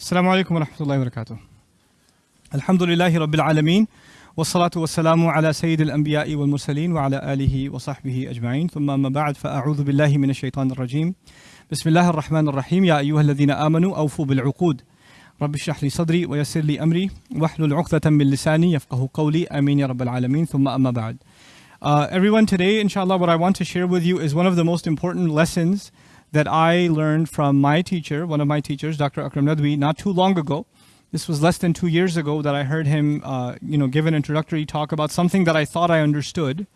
السلام عليكم ورحمة الله وبركاته. الحمد لله رب العالمين والصلاة والسلام على سيد الأنبياء والمرسلين وعلى آله وصحبه أجمعين. ثم أما بعد فأعوذ بالله من الشيطان الرجيم. بسم الله الرحمن الرحيم. يا أيها الذين آمنوا أوفوا بالعقود. رب اشرح لي صدري ويسر لي أمري. واحلل عقدة من لساني يفقه قولي. آمين يا رب العالمين. ثم أما بعد. Uh, everyone, today, inshallah, what I want to share with you is one of the most important lessons that I learned from my teacher, one of my teachers, Dr. Akram Nadwi, not too long ago. This was less than two years ago that I heard him, uh, you know, give an introductory talk about something that I thought I understood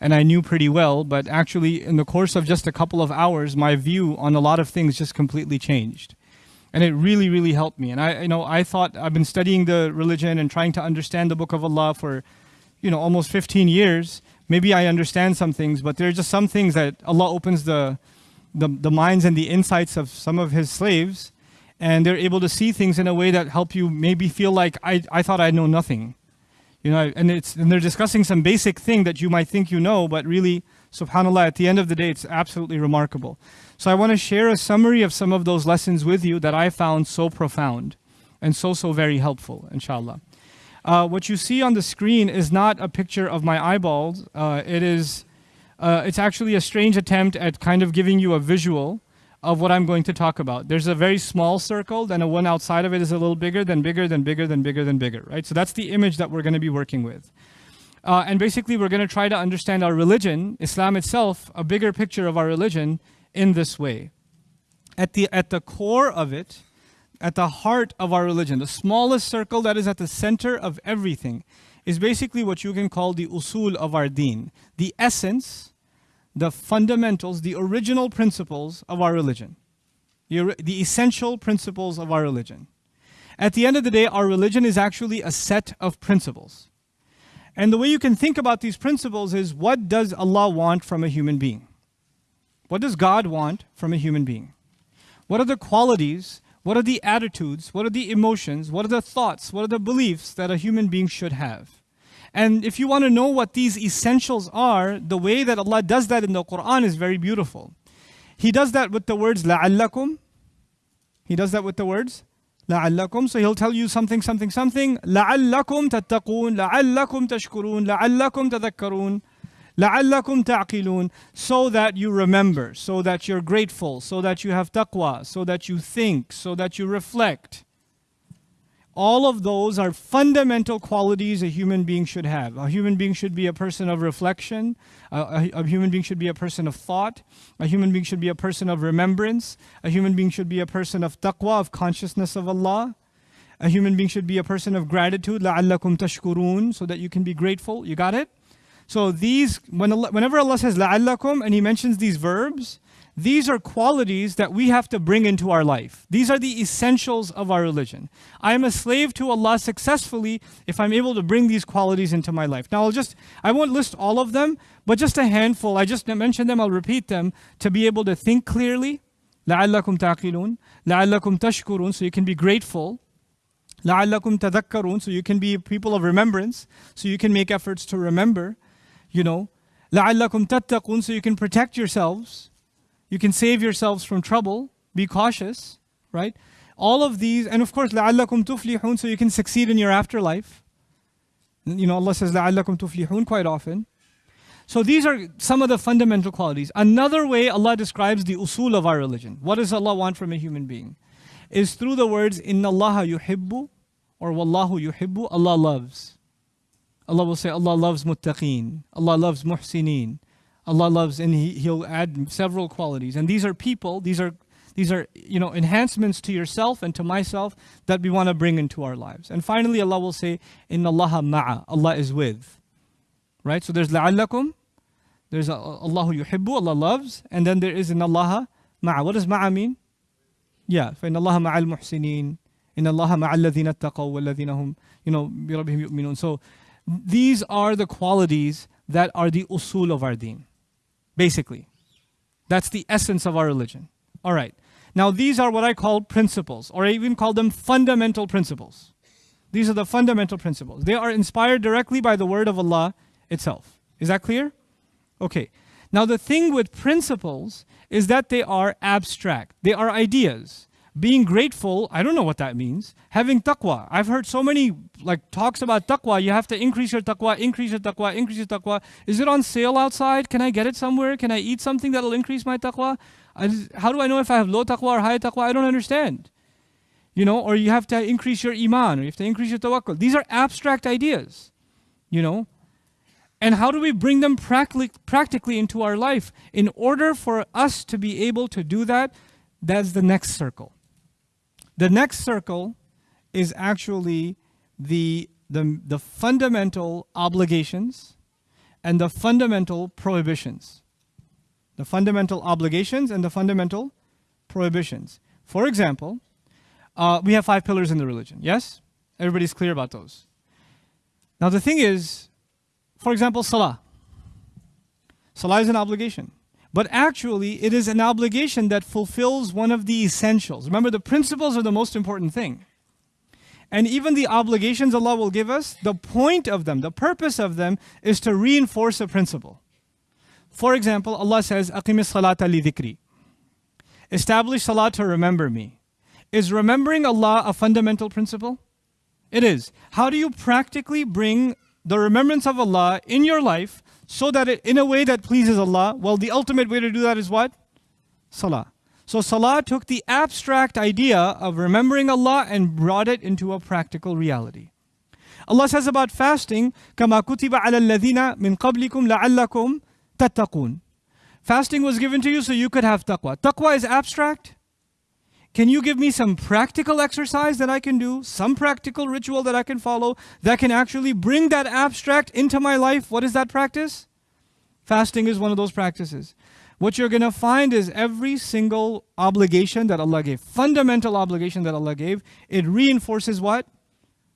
and I knew pretty well, but actually, in the course of just a couple of hours, my view on a lot of things just completely changed. And it really, really helped me. And I, you know, I thought I've been studying the religion and trying to understand the Book of Allah for, you know, almost 15 years maybe I understand some things, but there are just some things that Allah opens the, the, the minds and the insights of some of His slaves, and they're able to see things in a way that help you maybe feel like I, I thought I know nothing. You know, and it's and they're discussing some basic thing that you might think you know, but really, subhanAllah, at the end of the day, it's absolutely remarkable. So I want to share a summary of some of those lessons with you that I found so profound and so, so very helpful, inshallah. Uh, what you see on the screen is not a picture of my eyeballs. Uh, it is, uh, it's actually a strange attempt at kind of giving you a visual of what I'm going to talk about. There's a very small circle, then a one outside of it is a little bigger, then bigger, then bigger, then bigger, then bigger, right? So that's the image that we're going to be working with. Uh, and basically, we're going to try to understand our religion, Islam itself, a bigger picture of our religion in this way. At the, at the core of it, at the heart of our religion, the smallest circle that is at the center of everything, is basically what you can call the usul of our deen, the essence, the fundamentals, the original principles of our religion, the, the essential principles of our religion. At the end of the day, our religion is actually a set of principles. And the way you can think about these principles is what does Allah want from a human being? What does God want from a human being? What are the qualities what are the attitudes? What are the emotions? What are the thoughts? What are the beliefs that a human being should have? And if you want to know what these essentials are, the way that Allah does that in the Quran is very beautiful. He does that with the words la'allakum. He does that with the words la'allakum. So he'll tell you something, something, something. La'allakum tattaqoon, la'allakum tashkurun, la'allakum tadhakkarun. لَعَلَّكُمْ تَعْقِلُونَ So that you remember, so that you're grateful, so that you have taqwa, so that you think, so that you reflect. All of those are fundamental qualities a human being should have. A human being should be a person of reflection. A, a, a, human being should be a person of thought. A human being should be a person of remembrance. A human being should be a person of taqwa, of consciousness of Allah. A human being should be a person of gratitude. لَعَلَّكُمْ تَشْكُرُونَ So that you can be grateful. You got it? So these, when Allah, whenever Allah says la'allakum and He mentions these verbs, these are qualities that we have to bring into our life. These are the essentials of our religion. I am a slave to Allah successfully if I'm able to bring these qualities into my life. Now I'll just, I won't list all of them, but just a handful. I just mentioned them, I'll repeat them to be able to think clearly. لَعَلَّكُمْ تَعْقِلُونَ لَعَلَّكُمْ تَشْكُرُونَ So you can be grateful. لَعَلَّكُمْ تَذَكَّرُونَ So you can be people of remembrance. So you can make efforts to remember you know, لَعَلَّكُمْ تَتَّقُونَ So you can protect yourselves. You can save yourselves from trouble. Be cautious, right? All of these, and of course, لَعَلَّكُمْ تُفْلِحُونَ So you can succeed in your afterlife. You know, Allah says, لَعَلَّكُمْ تُفْلِحُونَ quite often. So these are some of the fundamental qualities. Another way Allah describes the usul of our religion. What does Allah want from a human being? Is through the words, إِنَّ اللَّهَ يُحِبُّ or وَاللَّهُ يُحِبُّ Allah loves. Allah will say, Allah loves muttaqeen. Allah loves muhsineen. Allah loves, and he, He'll add several qualities. And these are people, these are these are you know enhancements to yourself and to myself that we want to bring into our lives. And finally allah will say in allah ma'a. Allah is with. Right? So there's la'allakum there's allahu yuhibbu allah loves and then there is in allah ma'a. What does ma'a mean? Yeah in allah ma'al muhsinin in allah ma'al ladhina taqaw wal ladhina hum you know bi rabbihim yu'minun. So these are the qualities that are the usul of our deen. Basically. That's the essence of our religion. All right. Now these are what I call principles, or I even call them fundamental principles. These are the fundamental principles. They are inspired directly by the word of Allah itself. Is that clear? Okay. Now the thing with principles is that they are abstract. They are ideas. Being grateful, I don't know what that means. Having taqwa. I've heard so many like talks about taqwa. You have to increase your taqwa, increase your taqwa, increase your taqwa. Is it on sale outside? Can I get it somewhere? Can I eat something that'll increase my taqwa? I, how do I know if I have low taqwa or high taqwa? I don't understand. You know, or you have to increase your iman, or you have to increase your tawakkul. These are abstract ideas. You know, and how do we bring them practically, practically into our life? In order for us to be able to do that, that's the next circle. The next circle is actually the, the, the fundamental obligations and the fundamental prohibitions. The fundamental obligations and the fundamental prohibitions. For example, uh, we have five pillars in the religion, yes? Everybody's clear about those. Now the thing is, for example, salah. Salah is an obligation but actually it is an obligation that fulfills one of the essentials. Remember, the principles are the most important thing. And even the obligations Allah will give us, the point of them, the purpose of them is to reinforce a principle. For example, Allah says, Aqimis li. Establish salat to remember me. Is remembering Allah a fundamental principle? It is. How do you practically bring the remembrance of Allah in your life so that it, in a way that pleases Allah, well, the ultimate way to do that is what? Salah. So Salah took the abstract idea of remembering Allah and brought it into a practical reality. Allah says about fasting, كَمَا كُتِبَ عَلَى الَّذِينَ مِنْ قَبْلِكُمْ لَعَلَّكُمْ تَتَّقُونَ Fasting was given to you so you could have taqwa. Taqwa is abstract. Can you give me some practical exercise that I can do, some practical ritual that I can follow that can actually bring that abstract into my life? What is that practice? Fasting is one of those practices. What you're going to find is every single obligation that Allah gave, fundamental obligation that Allah gave, it reinforces what?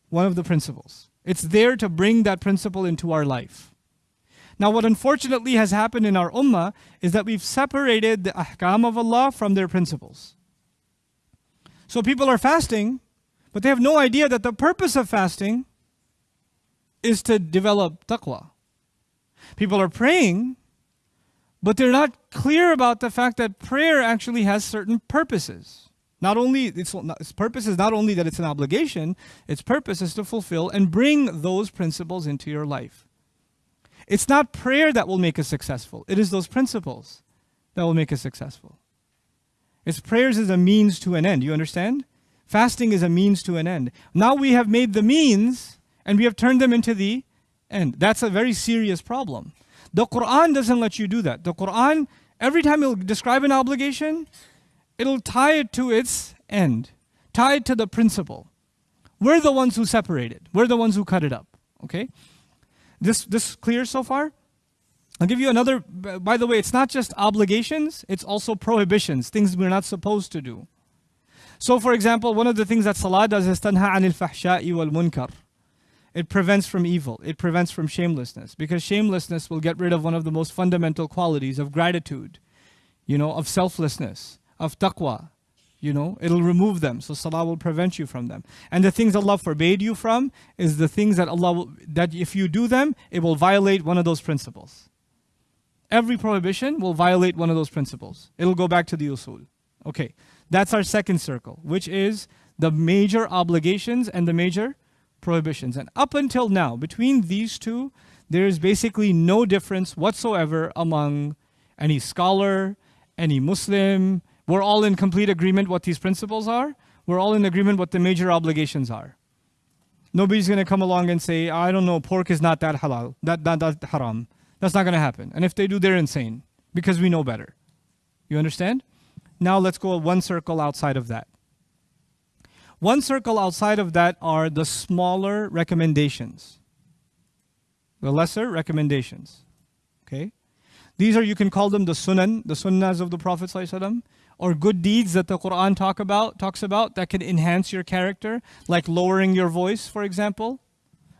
One of the principles. It's there to bring that principle into our life. Now, what unfortunately has happened in our ummah is that we've separated the ahkam of Allah from their principles. So people are fasting, but they have no idea that the purpose of fasting is to develop taqwa. People are praying, but they're not clear about the fact that prayer actually has certain purposes. Not only its, its purpose is not only that it's an obligation, its purpose is to fulfill and bring those principles into your life. It's not prayer that will make us successful. It is those principles that will make us successful. It's prayers is a means to an end. You understand? Fasting is a means to an end. Now we have made the means and we have turned them into the end. That's a very serious problem. The Quran doesn't let you do that. The Quran, every time it'll describe an obligation, it'll tie it to its end, tie it to the principle. We're the ones who separate it. We're the ones who cut it up. Okay? This this clear so far? I'll give you another, by the way, it's not just obligations, it's also prohibitions, things we're not supposed to do. So for example, one of the things that Salah does is tanha anil fahsha'i wal munkar. It prevents from evil, it prevents from shamelessness, because shamelessness will get rid of one of the most fundamental qualities of gratitude, you know, of selflessness, of taqwa, you know, it'll remove them. So salah will prevent you from them. And the things Allah forbade you from is the things that Allah will, that if you do them, it will violate one of those principles every prohibition will violate one of those principles. It'll go back to the usul. Okay, that's our second circle, which is the major obligations and the major prohibitions. And up until now, between these two, there is basically no difference whatsoever among any scholar, any Muslim. We're all in complete agreement what these principles are. We're all in agreement what the major obligations are. Nobody's going to come along and say, I don't know, pork is not that halal, that, that, that haram. That's not going to happen. And if they do, they're insane because we know better. You understand? Now let's go one circle outside of that. One circle outside of that are the smaller recommendations, the lesser recommendations. Okay? These are, you can call them the sunan, the sunnahs of the Prophet or good deeds that the Quran talk about, talks about that can enhance your character, like lowering your voice, for example.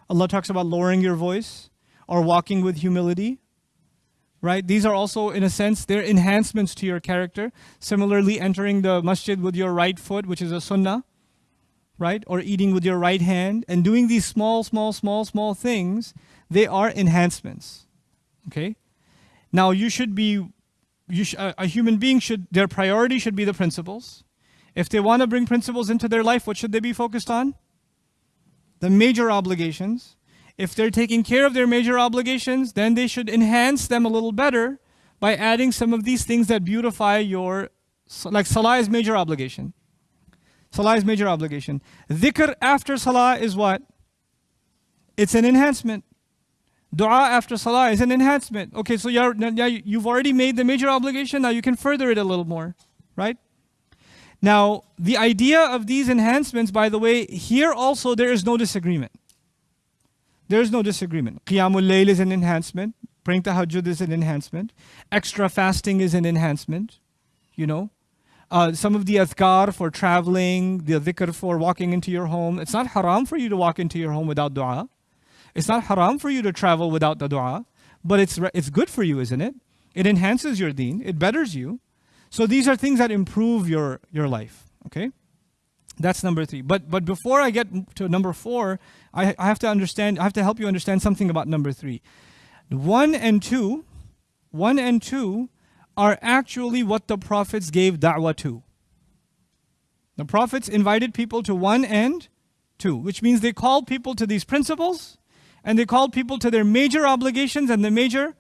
Allah talks about lowering your voice or walking with humility. Right? These are also, in a sense, they're enhancements to your character. Similarly, entering the masjid with your right foot, which is a sunnah, right? Or eating with your right hand, and doing these small, small, small, small things, they are enhancements. Okay? Now, you should be, you sh a human being should, their priority should be the principles. If they want to bring principles into their life, what should they be focused on? The major obligations. If they're taking care of their major obligations, then they should enhance them a little better by adding some of these things that beautify your, like salah is major obligation. Salah is major obligation. Dhikr after salah is what? It's an enhancement. Dua after salah is an enhancement. Okay, so you're, you've already made the major obligation, now you can further it a little more, right? Now, the idea of these enhancements, by the way, here also there is no disagreement. There is no disagreement. Qiyamul Layl is an enhancement. Praying tahajjud is an enhancement. Extra fasting is an enhancement. You know, uh, some of the adhkar for traveling, the dhikr for walking into your home. It's not haram for you to walk into your home without dua. It's not haram for you to travel without the dua. But it's, it's good for you, isn't it? It enhances your deen. It betters you. So these are things that improve your, your life. Okay? That's number three. But, but before I get to number four, I, I have to understand, I have to help you understand something about number three. One and two, one and two are actually what the prophets gave da'wah to. The prophets invited people to one and two, which means they called people to these principles and they called people to their major obligations and the major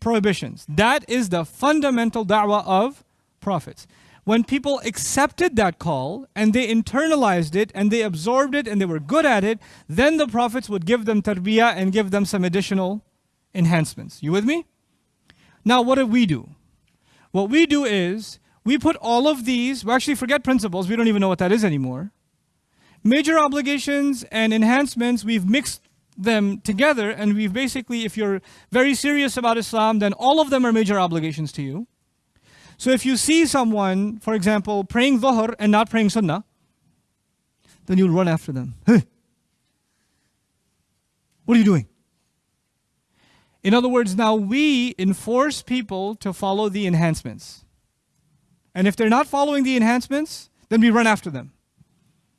prohibitions. That is the fundamental da'wah of prophets. When people accepted that call and they internalized it and they absorbed it and they were good at it, then the prophets would give them tarbiyah and give them some additional enhancements. You with me? Now, what do we do? What we do is we put all of these, we actually forget principles, we don't even know what that is anymore. Major obligations and enhancements, we've mixed them together and we've basically, if you're very serious about Islam, then all of them are major obligations to you. So if you see someone, for example, praying dhuhr and not praying sunnah, then you'll run after them. Hey, what are you doing? In other words, now we enforce people to follow the enhancements. And if they're not following the enhancements, then we run after them.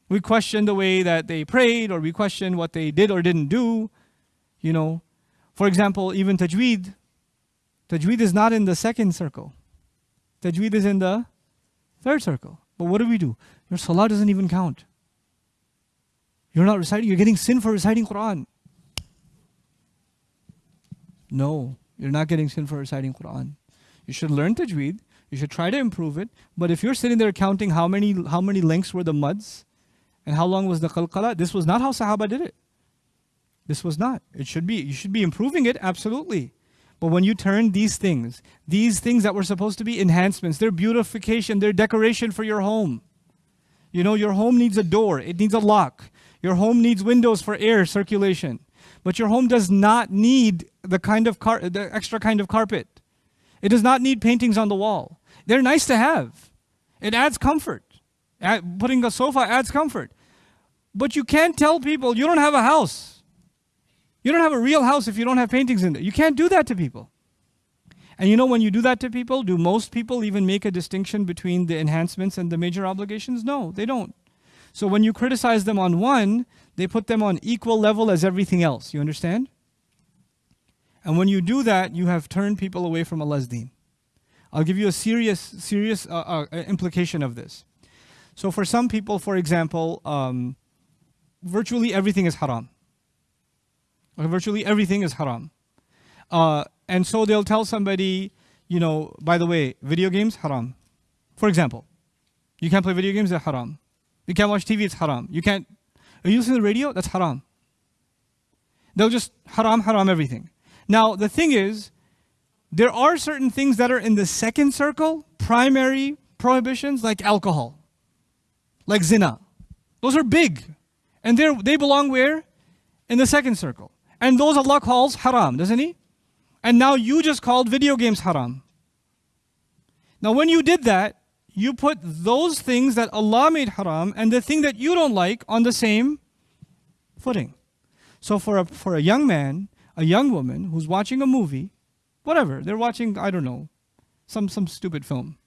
We question the way that they prayed, or we question what they did or didn't do. You know, for example, even tajweed. Tajweed is not in the second circle. Tajweed is in the third circle. But what do we do? Your salah doesn't even count. You're not reciting, you're getting sin for reciting Quran. No, you're not getting sin for reciting Quran. You should learn tajweed. You should try to improve it. But if you're sitting there counting how many how many lengths were the muds and how long was the qalqala, this was not how Sahaba did it. This was not. It should be. You should be improving it, absolutely. But when you turn these things, these things that were supposed to be enhancements, they're beautification, they're decoration for your home. You know, your home needs a door, it needs a lock. Your home needs windows for air circulation. But your home does not need the kind of car the extra kind of carpet. It does not need paintings on the wall. They're nice to have. It adds comfort. putting a sofa adds comfort. But you can't tell people you don't have a house. You don't have a real house if you don't have paintings in there. You can't do that to people. And you know when you do that to people, do most people even make a distinction between the enhancements and the major obligations? No, they don't. So when you criticize them on one, they put them on equal level as everything else. You understand? And when you do that, you have turned people away from Allah's deen. I'll give you a serious, serious uh, uh, implication of this. So for some people, for example, um, virtually everything is haram. Virtually everything is haram. Uh, and so they'll tell somebody, you know, by the way, video games, haram. For example, you can't play video games, they're haram. You can't watch TV, it's haram. You can't are you listening to the radio? That's haram. They'll just haram, haram everything. Now, the thing is, there are certain things that are in the second circle, primary prohibitions, like alcohol, like zina. Those are big. And they they belong where? In the second circle. And those Allah calls haram, doesn't He? And now you just called video games haram. Now, when you did that, you put those things that Allah made haram and the thing that you don't like on the same footing. So for a, for a young man, a young woman who's watching a movie, whatever, they're watching, I don't know, some, some stupid film.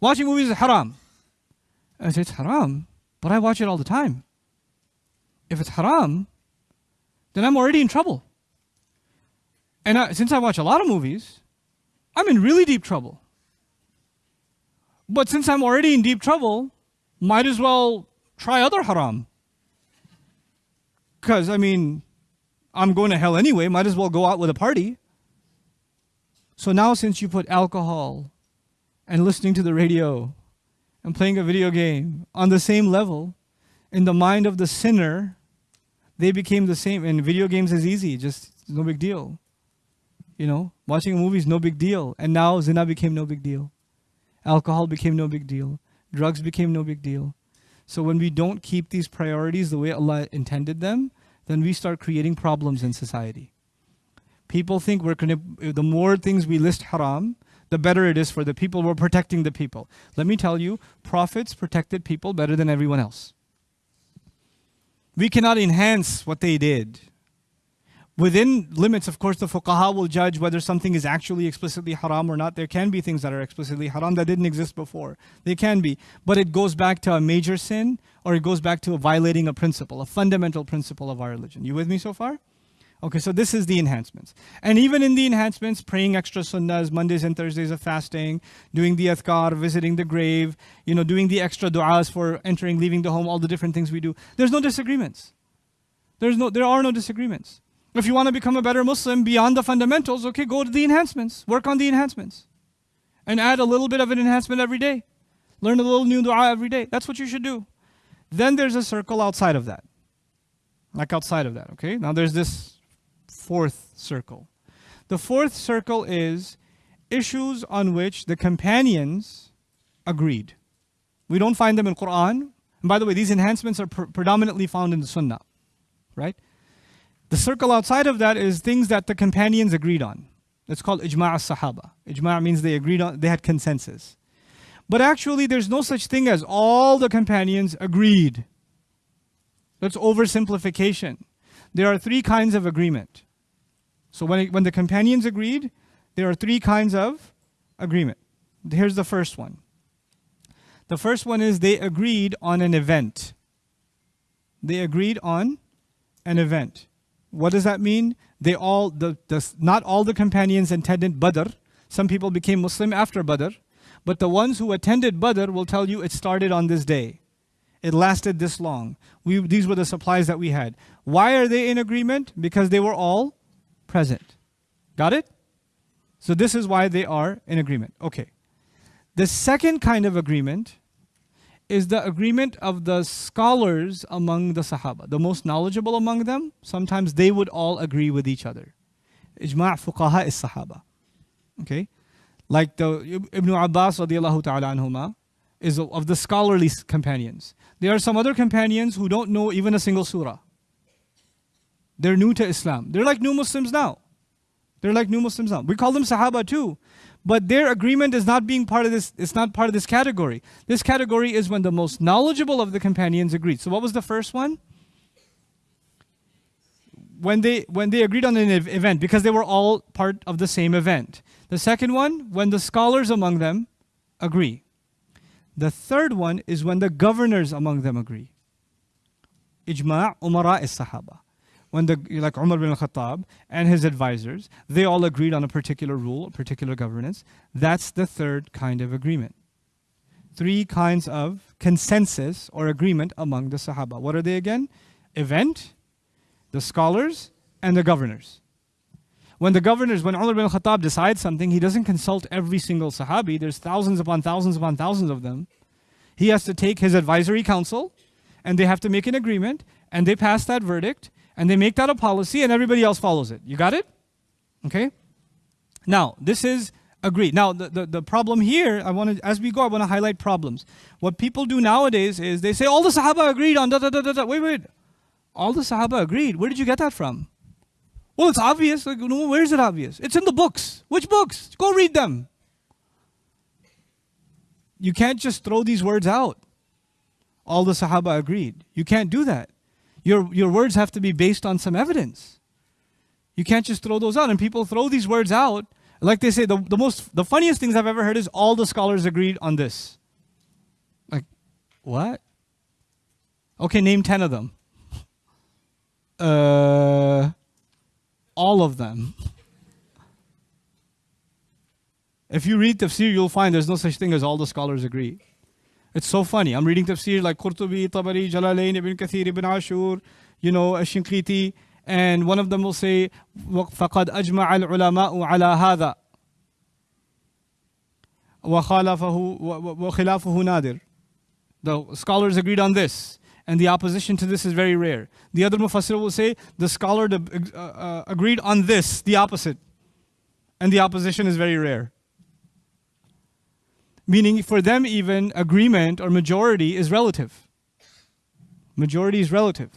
Watching movies is haram. I say, it's haram, but I watch it all the time. If it's haram, then I'm already in trouble. And I, since I watch a lot of movies, I'm in really deep trouble. But since I'm already in deep trouble, might as well try other haram. Because, I mean, I'm going to hell anyway, might as well go out with a party. So now, since you put alcohol and listening to the radio and playing a video game on the same level, in the mind of the sinner, they became the same. And video games is easy, just no big deal. You know, watching a movie is no big deal. And now zina became no big deal. Alcohol became no big deal. Drugs became no big deal. So when we don't keep these priorities the way Allah intended them, then we start creating problems in society. People think we're to, the more things we list haram, the better it is for the people. We're protecting the people. Let me tell you, prophets protected people better than everyone else. We cannot enhance what they did. Within limits, of course, the fuqaha will judge whether something is actually explicitly haram or not. There can be things that are explicitly haram that didn't exist before. They can be. But it goes back to a major sin or it goes back to violating a principle, a fundamental principle of our religion. You with me so far? Okay, so this is the enhancements. And even in the enhancements, praying extra sunnahs, Mondays and Thursdays of fasting, doing the athkar, visiting the grave, you know, doing the extra du'as for entering, leaving the home, all the different things we do. There's no disagreements. There's no, there are no disagreements. If you want to become a better Muslim beyond the fundamentals, okay, go to the enhancements. Work on the enhancements. And add a little bit of an enhancement every day. Learn a little new dua every day. That's what you should do. Then there's a circle outside of that. Like outside of that, okay? Now there's this fourth circle. The fourth circle is issues on which the companions agreed. We don't find them in Quran. And by the way, these enhancements are pr predominantly found in the Sunnah, right? The circle outside of that is things that the companions agreed on. It's called ijma' al-sahaba. Ijma' means they agreed on, they had consensus. But actually there's no such thing as all the companions agreed. That's oversimplification. There are three kinds of agreement. So when, it, when the companions agreed, there are three kinds of agreement. Here's the first one. The first one is they agreed on an event. They agreed on an event. What does that mean? They all, the, the, not all the companions attended Badr. Some people became Muslim after Badr. But the ones who attended Badr will tell you it started on this day. It lasted this long. We, these were the supplies that we had. Why are they in agreement? Because they were all present. Got it? So this is why they are in agreement. Okay. The second kind of agreement is the agreement of the scholars among the Sahaba, the most knowledgeable among them. Sometimes they would all agree with each other. Ijma' fuqaha is Sahaba. Okay? Like the Ibn Abbas radiallahu ta'ala anhuma is of the scholarly companions. There are some other companions who don't know even a single surah. They're new to Islam. They're like new Muslims now. They're like new Muslims now. We call them Sahaba too but their agreement is not being part of this, it's not part of this category. This category is when the most knowledgeable of the companions agreed. So what was the first one? When they, when they agreed on an event, because they were all part of the same event. The second one, when the scholars among them agree. The third one is when the governors among them agree. Ijma' umara is sahaba when the like Umar bin al-Khattab and his advisors, they all agreed on a particular rule, a particular governance. That's the third kind of agreement. Three kinds of consensus or agreement among the Sahaba. What are they again? Event, the scholars, and the governors. When the governors, when Umar bin al-Khattab decides something, he doesn't consult every single Sahabi. There's thousands upon thousands upon thousands of them. He has to take his advisory council and they have to make an agreement and they pass that verdict and they make that a policy and everybody else follows it. You got it? Okay? Now, this is agreed. Now, the, the, the problem here, I want to, as we go, I want to highlight problems. What people do nowadays is they say, all the Sahaba agreed on da da da da da. Wait, wait. All the Sahaba agreed. Where did you get that from? Well, it's obvious. Like, no, where is it obvious? It's in the books. Which books? Go read them. You can't just throw these words out. All the Sahaba agreed. You can't do that your, your words have to be based on some evidence. You can't just throw those out. And people throw these words out. Like they say, the, the most, the funniest things I've ever heard is all the scholars agreed on this. Like, what? Okay, name 10 of them. Uh, all of them. If you read tafsir, you'll find there's no such thing as all the scholars agree. It's so funny. I'm reading tafsir like Qurtubi, Tabari, Jalalain, Ibn Kathir, Ibn Ashur, you know, Shinqiti, and one of them will say, فَقَدْ أَجْمَعَ الْعُلَمَاءُ عَلَى هَذَا وَخَالَفَهُ وَخِلَافُهُ نَادِرٌ The scholars agreed on this, and the opposition to this is very rare. The other mufassir will say, the scholar uh, uh, agreed on this, the opposite, and the opposition is very rare. Meaning for them even agreement or majority is relative. Majority is relative.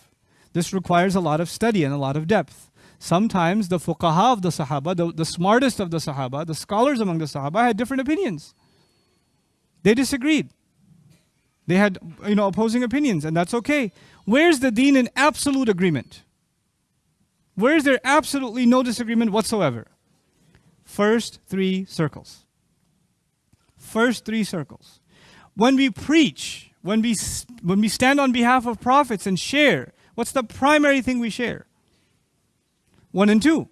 This requires a lot of study and a lot of depth. Sometimes the fuqaha of the Sahaba, the, the smartest of the Sahaba, the scholars among the Sahaba had different opinions. They disagreed. They had you know opposing opinions, and that's okay. Where's the deen in absolute agreement? Where is there absolutely no disagreement whatsoever? First three circles. First three circles. When we preach, when we, when we stand on behalf of prophets and share, what's the primary thing we share? One and two.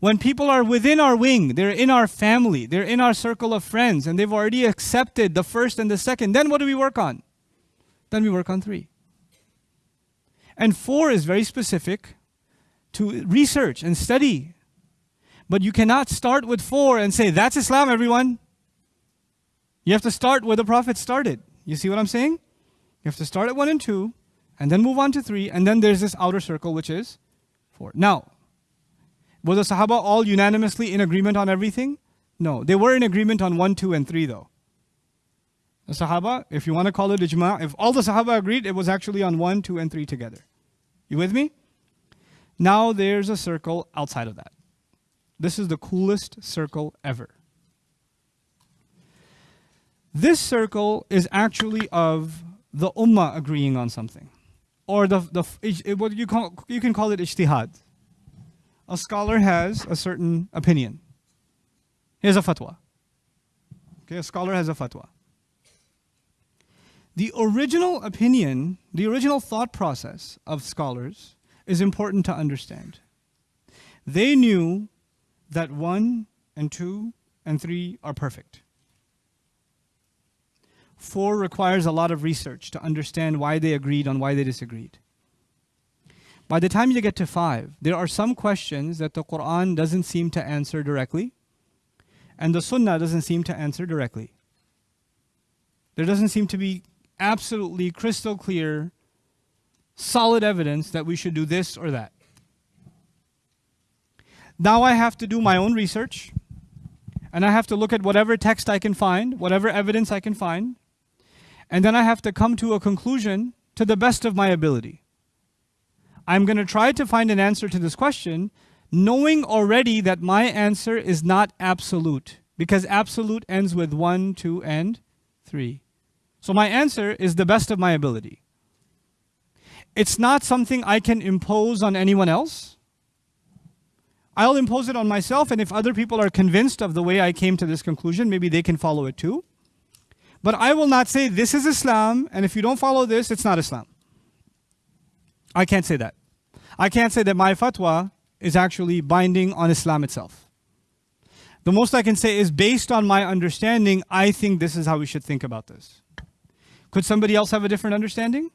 When people are within our wing, they're in our family, they're in our circle of friends, and they've already accepted the first and the second, then what do we work on? Then we work on three. And four is very specific to research and study. But you cannot start with four and say, that's Islam, everyone. You have to start where the Prophet started. You see what I'm saying? You have to start at one and two, and then move on to three, and then there's this outer circle, which is four. Now, were the Sahaba all unanimously in agreement on everything? No. They were in agreement on 1, 2, and 3 though. The Sahaba, if you want to call it ijma, if all the Sahaba agreed, it was actually on 1, 2, and 3 together. You with me? Now there's a circle outside of that. This is the coolest circle ever. This circle is actually of the ummah agreeing on something. Or the, the eh, what you, call, you can call it ijtihad a scholar has a certain opinion. He has a fatwa. Okay, a scholar has a fatwa. The original opinion, the original thought process of scholars is important to understand. They knew that one and two and three are perfect. Four requires a lot of research to understand why they agreed on why they disagreed. By the time you get to five, there are some questions that the Quran doesn't seem to answer directly, and the Sunnah doesn't seem to answer directly. There doesn't seem to be absolutely crystal clear, solid evidence that we should do this or that. Now I have to do my own research, and I have to look at whatever text I can find, whatever evidence I can find, and then I have to come to a conclusion to the best of my ability. I'm going to try to find an answer to this question, knowing already that my answer is not absolute, because absolute ends with 1, 2, and 3. So my answer is the best of my ability. It's not something I can impose on anyone else. I'll impose it on myself, and if other people are convinced of the way I came to this conclusion, maybe they can follow it too. But I will not say this is Islam, and if you don't follow this, it's not Islam. I can't say that. I can't say that my fatwa is actually binding on Islam itself. The most I can say is based on my understanding, I think this is how we should think about this. Could somebody else have a different understanding?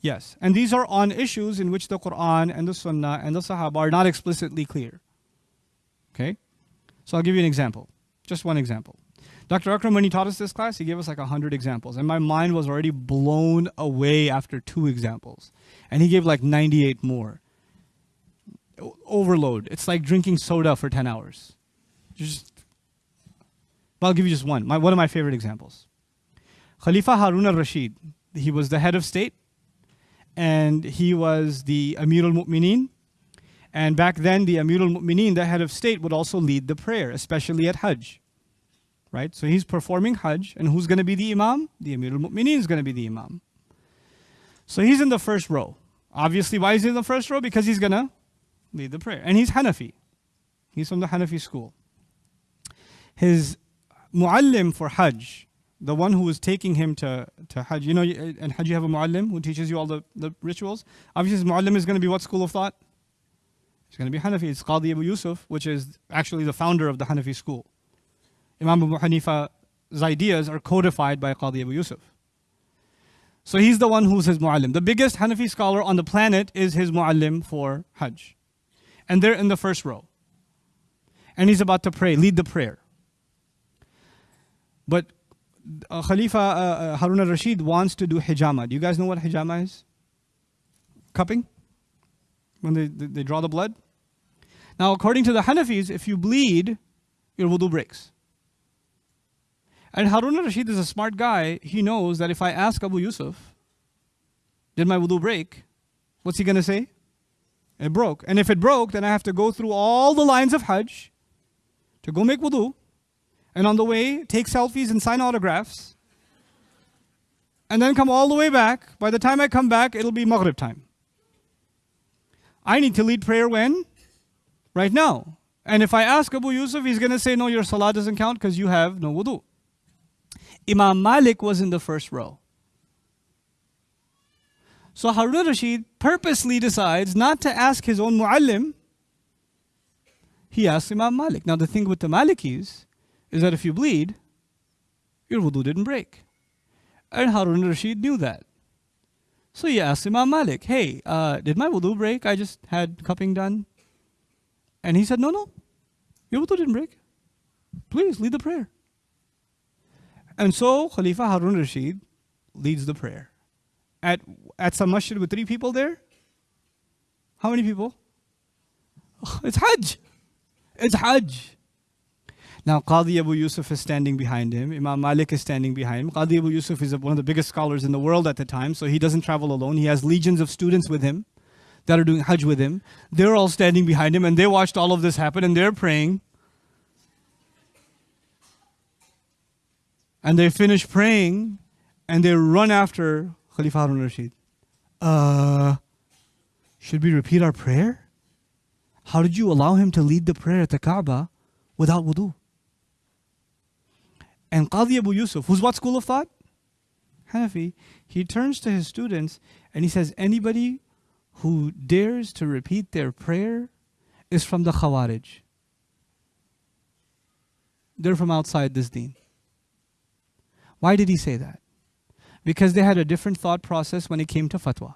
Yes. And these are on issues in which the Quran and the Sunnah and the Sahaba are not explicitly clear. Okay? So I'll give you an example. Just one example. Dr. Akram, when he taught us this class, he gave us like 100 examples. And my mind was already blown away after two examples. And he gave like 98 more. Overload. It's like drinking soda for 10 hours. Just, but I'll give you just one. My, one of my favorite examples. Khalifa Harun al-Rashid, he was the head of state. And he was the Amir al-Mu'mineen. And back then, the Amir al-Mu'mineen, the head of state, would also lead the prayer, especially at Hajj right? So he's performing Hajj, and who's going to be the Imam? The Amir al-Mu'mineen is going to be the Imam. So he's in the first row. Obviously, why is he in the first row? Because he's going to lead the prayer. And he's Hanafi. He's from the Hanafi school. His muallim for Hajj, the one who was taking him to, to Hajj, you know, uh, in Hajj you have a muallim who teaches you all the, the rituals. Obviously, his muallim is going to be what school of thought? It's going to be Hanafi. It's Qadi Abu Yusuf, which is actually the founder of the Hanafi school. Imam Abu Hanifa's ideas are codified by Qadi Abu Yusuf. So he's the one who's his mu'allim. The biggest Hanafi scholar on the planet is his mu'allim for Hajj. And they're in the first row. And he's about to pray, lead the prayer. But uh, Khalifa uh, uh, Harun al-Rashid wants to do hijama. Do you guys know what hijama is? Cupping? When they, they, they draw the blood? Now, according to the Hanafis, if you bleed, your wudu breaks. And Harun al-Rashid is a smart guy. He knows that if I ask Abu Yusuf, did my wudu break? What's he going to say? It broke. And if it broke, then I have to go through all the lines of Hajj to go make wudu. And on the way, take selfies and sign autographs. And then come all the way back. By the time I come back, it'll be Maghrib time. I need to lead prayer when? Right now. And if I ask Abu Yusuf, he's going to say, no, your salah doesn't count because you have no wudu. Imam Malik was in the first row. So Harun Rashid purposely decides not to ask his own muallim. He asks Imam Malik. Now the thing with the Malikis is that if you bleed, your wudu didn't break. And Harun Rashid knew that. So he asked Imam Malik, hey, uh, did my wudu break? I just had cupping done. And he said, no, no, your wudu didn't break. Please lead the prayer. And so Khalifa Harun Rashid leads the prayer. At, at some masjid with three people there? How many people? It's Hajj. It's Hajj. Now, Qadi Abu Yusuf is standing behind him. Imam Malik is standing behind him. Qadi Abu Yusuf is one of the biggest scholars in the world at the time, so he doesn't travel alone. He has legions of students with him that are doing Hajj with him. They're all standing behind him, and they watched all of this happen, and they're praying. And they finish praying and they run after Khalifa Harun Rashid. Uh, should we repeat our prayer? How did you allow him to lead the prayer at the Kaaba without wudu? And Qadi Abu Yusuf, who's what school of thought? Hanafi. He turns to his students and he says, anybody who dares to repeat their prayer is from the Khawarij. They're from outside this deen. Why did he say that? Because they had a different thought process when it came to fatwa.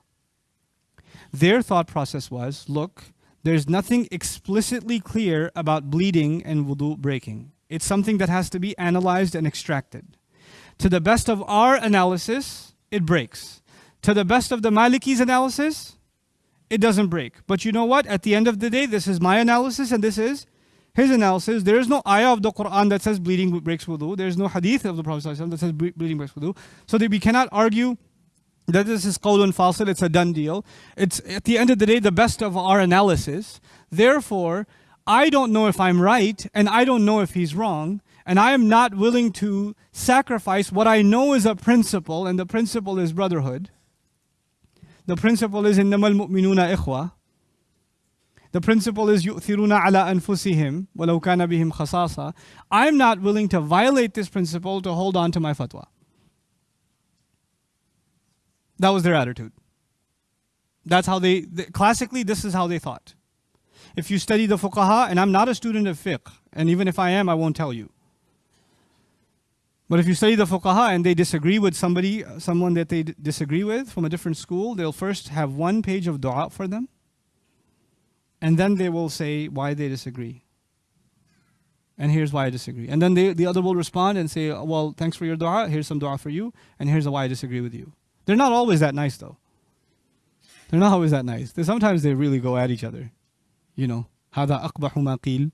Their thought process was, look, there's nothing explicitly clear about bleeding and wudu breaking. It's something that has to be analyzed and extracted. To the best of our analysis, it breaks. To the best of the Maliki's analysis, it doesn't break. But you know what? At the end of the day, this is my analysis and this is his analysis, there is no ayah of the Quran that says bleeding breaks wudu. There is no hadith of the Prophet that says bleeding breaks wudu. So that we cannot argue that this is qawlun fasil, it's a done deal. It's at the end of the day the best of our analysis. Therefore, I don't know if I'm right and I don't know if he's wrong. And I am not willing to sacrifice what I know is a principle, and the principle is brotherhood. The principle is innamal mu'minuna ikhwa. The principle is yu'thiruna على أنفسهم walau كان بهم khasasa. I'm not willing to violate this principle to hold on to my fatwa. That was their attitude. That's how they, classically, this is how they thought. If you study the fuqaha, and I'm not a student of fiqh, and even if I am, I won't tell you. But if you study the fuqaha and they disagree with somebody, someone that they disagree with from a different school, they'll first have one page of dua for them and then they will say why they disagree. And here's why I disagree. And then they, the other will respond and say, well, thanks for your dua. Here's some dua for you. And here's why I disagree with you. They're not always that nice, though. They're not always that nice. They, sometimes they really go at each other. You know, هذا أقبح ما قيل.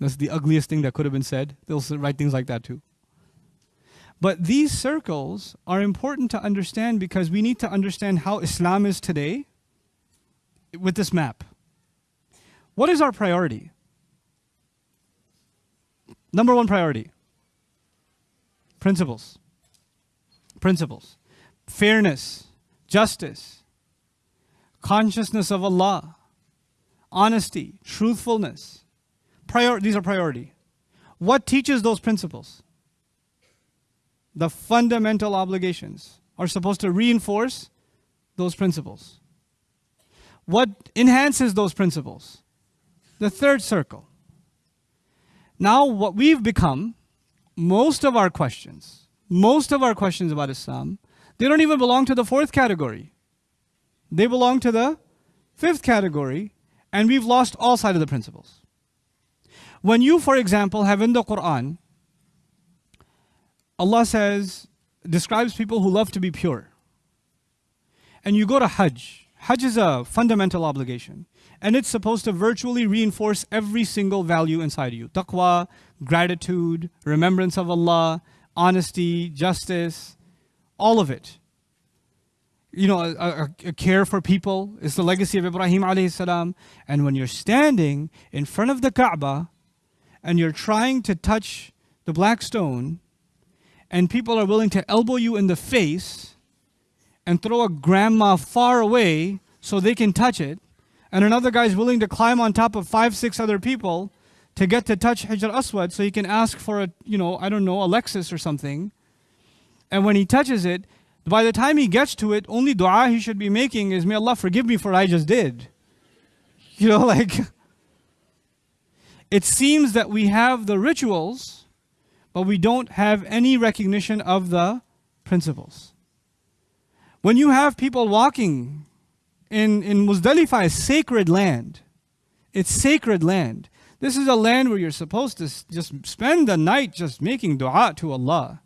That's the ugliest thing that could have been said. They'll write things like that too. But these circles are important to understand because we need to understand how Islam is today with this map. What is our priority? Number one priority principles. Principles. Fairness, justice, consciousness of Allah, honesty, truthfulness. Prior these are priority. What teaches those principles? The fundamental obligations are supposed to reinforce those principles. What enhances those principles? The third circle. Now, what we've become, most of our questions, most of our questions about Islam, They don't even belong to the fourth category. They belong to the fifth category, and we've lost all sight of the principles. When you, for example, have in the Quran, Allah says, describes people who love to be pure. And you go to Hajj. Hajj is a fundamental obligation. And it's supposed to virtually reinforce every single value inside you. Taqwa, gratitude, remembrance of Allah, honesty, justice, all of it. You know, a, a, a care for people is the legacy of Ibrahim alayhi salam. And when you're standing in front of the Kaaba and you're trying to touch the black stone and people are willing to elbow you in the face and throw a grandma far away so they can touch it, and another guy's willing to climb on top of five, six other people to get to touch Hajar Aswad so he can ask for a, you know, I don't know, a Lexus or something. And when he touches it, by the time he gets to it, only dua he should be making is, May Allah forgive me for what I just did. You know, like, it seems that we have the rituals, but we don't have any recognition of the principles. When you have people walking in, in Muzdalifah, sacred land. It's sacred land. This is a land where you're supposed to just spend the night just making dua to Allah.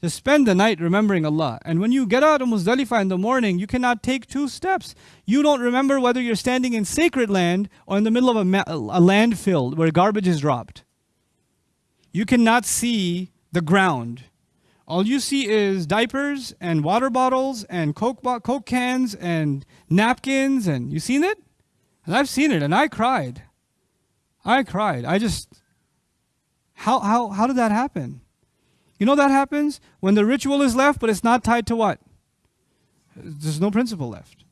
Just spend the night remembering Allah. And when you get out of Muzdalifah in the morning, you cannot take two steps. You don't remember whether you're standing in sacred land or in the middle of a, a landfill where garbage is dropped. You cannot see the ground. All you see is diapers and water bottles and Coke, bo- Coke cans and napkins. And you seen it? And I've seen it and I cried. I cried. I just, how, how, how did that happen? You know that happens when the ritual is left, but it's not tied to what? There's no principle left.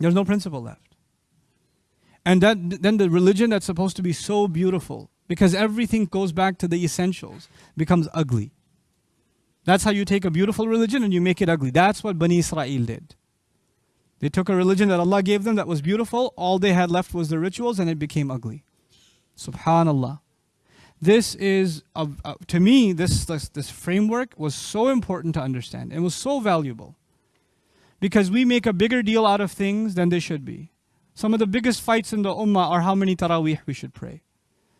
There's no principle left. And that, then the religion that's supposed to be so beautiful, because everything goes back to the essentials, becomes ugly. That's how you take a beautiful religion and you make it ugly. That's what Bani Israel did. They took a religion that Allah gave them that was beautiful, all they had left was the rituals, and it became ugly. Subhanallah. This is, a, a, uh, to me, this, this, this framework was so important to understand. It was so valuable. Because we make a bigger deal out of things than they should be. Some of the biggest fights in the ummah are how many tarawih we should pray.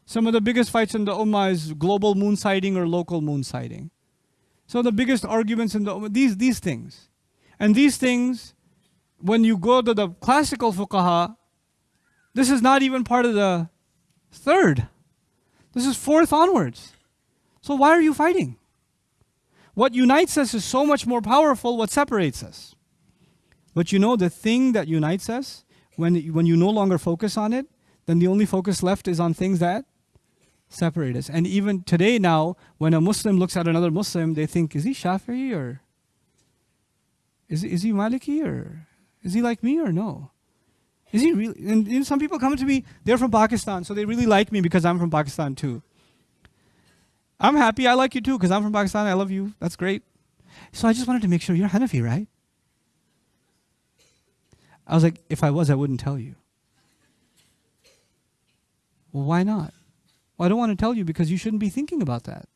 Some of the biggest fights in the ummah is global moon sighting or local moon sighting. So the biggest arguments in the these, these things. And these things, when you go to the classical fuqaha, this is not even part of the third. This is fourth onwards. So why are you fighting? What unites us is so much more powerful what separates us. But you know the thing that unites us, when, when you no longer focus on it, then the only focus left is on things that separate us. And even today now, when a Muslim looks at another Muslim, they think, is he Shafi'i or is, is he Maliki or is he like me or no? Is he really? And, and some people come to me, they're from Pakistan, so they really like me because I'm from Pakistan too. I'm happy, I like you too because I'm from Pakistan, I love you, that's great. So I just wanted to make sure you're Hanafi, right? I was like, if I was, I wouldn't tell you. Well, why not? Well, I don't want to tell you because you shouldn't be thinking about that.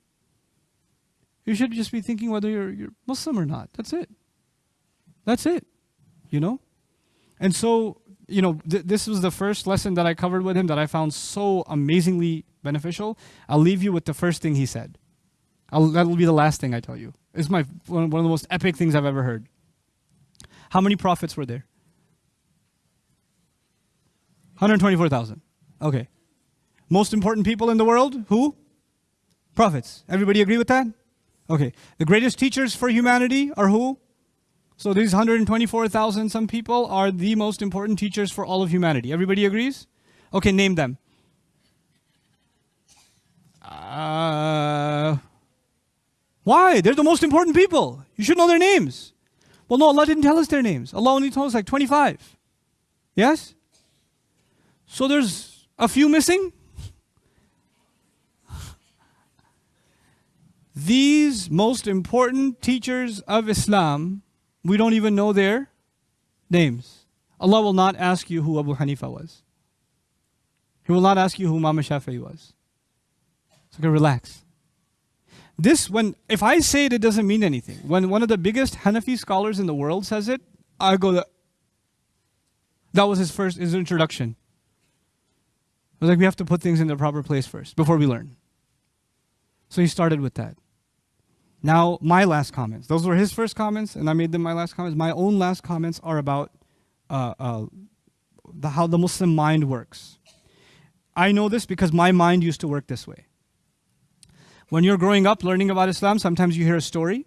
You should just be thinking whether you're, you're Muslim or not. That's it. That's it. You know? And so you know, th- this was the first lesson that I covered with him that I found so amazingly beneficial. I'll leave you with the first thing he said. I'll, that'll be the last thing I tell you. It's my one, one of the most epic things I've ever heard. How many prophets were there? 124,000. Okay. Most important people in the world? Who? Prophets. Everybody agree with that? Okay. The greatest teachers for humanity are who? So these 124,000 some people are the most important teachers for all of humanity. Everybody agrees? Okay, name them. Uh, why? They're the most important people. You should know their names. Well, no, Allah didn't tell us their names. Allah only told us like 25. Yes? So there's a few missing? These most important teachers of Islam we don't even know their names. Allah will not ask you who Abu Hanifa was. He will not ask you who Imam Shafi'i was. So okay, relax. This, when if I say it, it doesn't mean anything. When one of the biggest Hanafi scholars in the world says it, I go, that was his first, his introduction. I was like, we have to put things in their proper place first before we learn. So he started with that. Now, my last comments. Those were his first comments, and I made them my last comments. My own last comments are about uh, uh, the, how the Muslim mind works. I know this because my mind used to work this way. When you're growing up learning about Islam, sometimes you hear a story,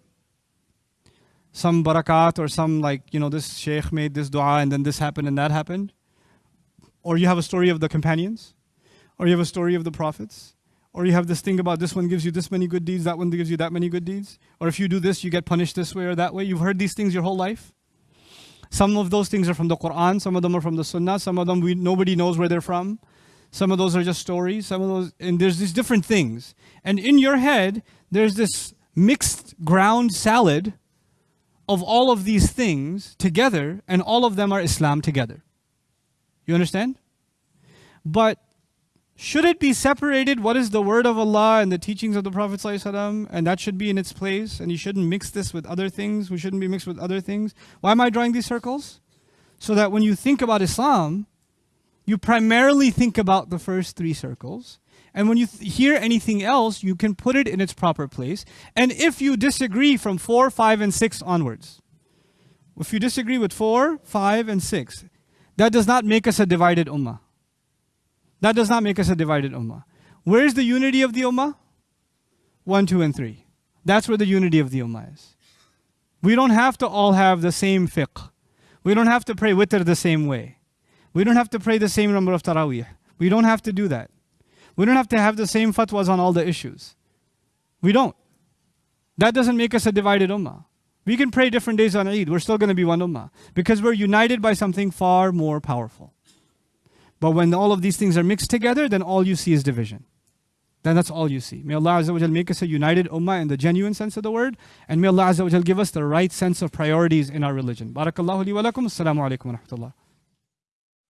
some barakat or some like, you know, this sheikh made this dua and then this happened and that happened. Or you have a story of the companions, or you have a story of the prophets, or you have this thing about this one gives you this many good deeds, that one gives you that many good deeds. Or if you do this, you get punished this way or that way. You've heard these things your whole life. Some of those things are from the Quran, some of them are from the Sunnah, some of them we, nobody knows where they're from. Some of those are just stories, some of those, and there's these different things. And in your head, there's this mixed ground salad of all of these things together, and all of them are Islam together. You understand? But should it be separated? What is the word of Allah and the teachings of the Prophet ﷺ? And that should be in its place. And you shouldn't mix this with other things. We shouldn't be mixed with other things. Why am I drawing these circles? So that when you think about Islam, you primarily think about the first three circles. And when you hear anything else, you can put it in its proper place. And if you disagree from 4, 5, and 6 onwards, if you disagree with 4, 5, and 6, that does not make us a divided ummah. That does not make us a divided ummah. Where's the unity of the ummah? 1, 2, and 3. That's where the unity of the ummah is. We don't have to all have the same fiqh. We don't have to pray witr the same way. We don't have to pray the same number of taraweeh. We don't have to do that. We don't have to have the same fatwas on all the issues. We don't. That doesn't make us a divided ummah. We can pray different days on Eid. We're still going to be one ummah because we're united by something far more powerful. But when all of these things are mixed together, then all you see is division. Then that's all you see. May Allah Azza wa make us a united ummah in the genuine sense of the word. And may Allah Azza wa give us the right sense of priorities in our religion. Barakallahu li wa lakum. Assalamu alaikum wa rahmatullah.